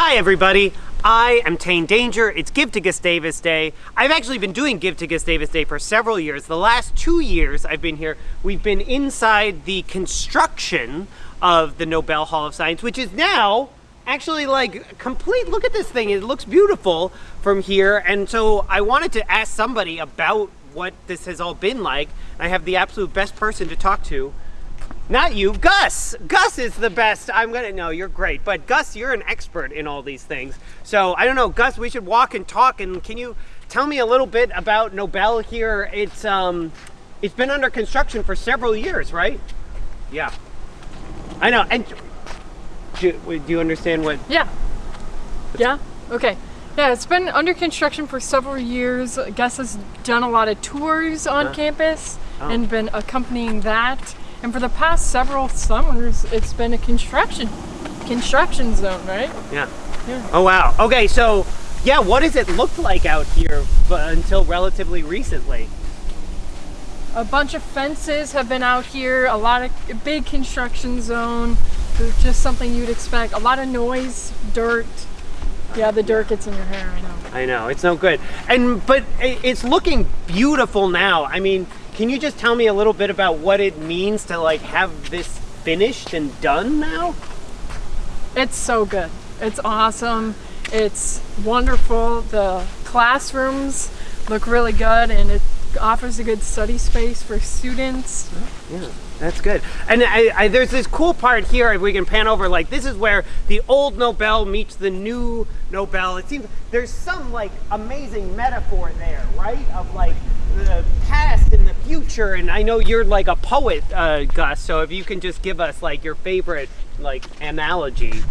Hi, everybody. I am Tane Danger. It's Give to Gustavus Day. I've actually been doing Give to Gustavus Day for several years. The last two years I've been here, we've been inside the construction of the Nobel Hall of Science, which is now actually like complete. Look at this thing. It looks beautiful from here. And so I wanted to ask somebody about what this has all been like. I have the absolute best person to talk to. Not you, Gus. Gus is the best. I'm gonna, no, you're great. But Gus, you're an expert in all these things. So I don't know, Gus, we should walk and talk. And can you tell me a little bit about Nobel here? It's, um, it's been under construction for several years, right? Yeah. I know. And do, do you understand what? Yeah. Yeah? Okay. Yeah, it's been under construction for several years. Gus has done a lot of tours on Huh? campus Oh. and been accompanying that. And for the past several summers, it's been a construction construction zone, right? Yeah. Yeah. Oh wow. Okay, so yeah, what does it look like out here until relatively recently? A bunch of fences have been out here, a lot of big construction zone. Just something you'd expect. A lot of noise, dirt. Yeah, the dirt gets in your hair, I know. I know it's no good, and but it's looking beautiful now. I mean, can you just tell me a little bit about what it means to like have this finished and done now? It's so good. It's awesome. It's wonderful. The classrooms look really good and it offers a good study space for students. Yeah, that's good. And I, I, there's this cool part here. If we can pan over, like this is where the old Nobel meets the new Nobel. It seems there's some like amazing metaphor there, right? Of like the past and the future. And I know you're like a poet, uh, Gus. So if you can just give us like your favorite like analogy.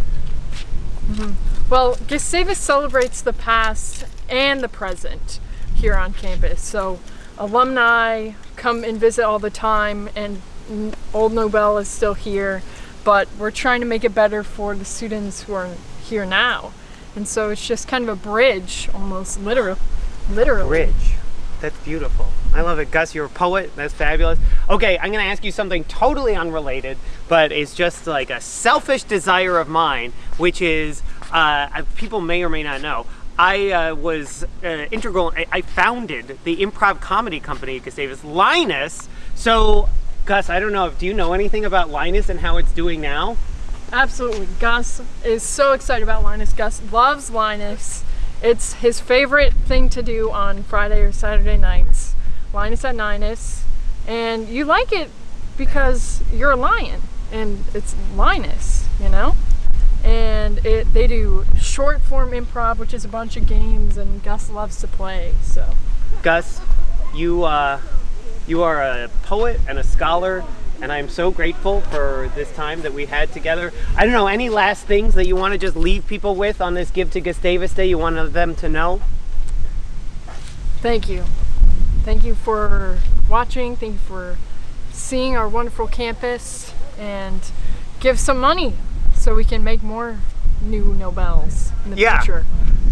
Well, Gustavus celebrates the past and the present here on campus. So alumni come and visit all the time and Old Nobel is still here, but we're trying to make it better for the students who are here now. And so it's just kind of a bridge, almost literal, literally. Bridge. That's beautiful. I love it. Gus, you're a poet. That's fabulous. Okay, I'm going to ask you something totally unrelated, but it's just like a selfish desire of mine, which is uh, people may or may not know. I uh, was uh, integral, I, I founded the improv comedy company at Gustavus, Linus. So, Gus, I don't know if, do you know anything about Linus and how it's doing now? Absolutely. Gus is so excited about Linus. Gus loves Linus. It's his favorite thing to do on Friday or Saturday nights. Linus at Ninus. And you like it because you're a lion and it's Linus, you know? And it they do short form improv, which is a bunch of games and Gus loves to play. So Gus, you uh, you are a poet and a scholar, and I'm so grateful for this time that we had together. I don't know any last things that you want to just leave people with on this Give to Gustavus Day. You want them to know? thank you. Thank you for watching. Thank you for seeing our wonderful campus and give some money so we can make more new Nobels in the Yeah. future.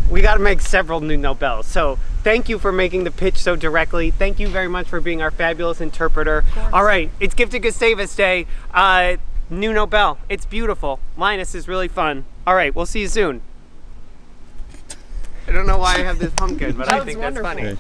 We got to make several new Nobels. So thank you for making the pitch so directly. Thank you very much for being our fabulous interpreter. All right, it's to Gustavus Day. Uh, new Nobel. It's beautiful. Linus is really fun. All right, we'll see you soon. I don't know why I have this pumpkin, but I think that's wonderful. funny. Okay.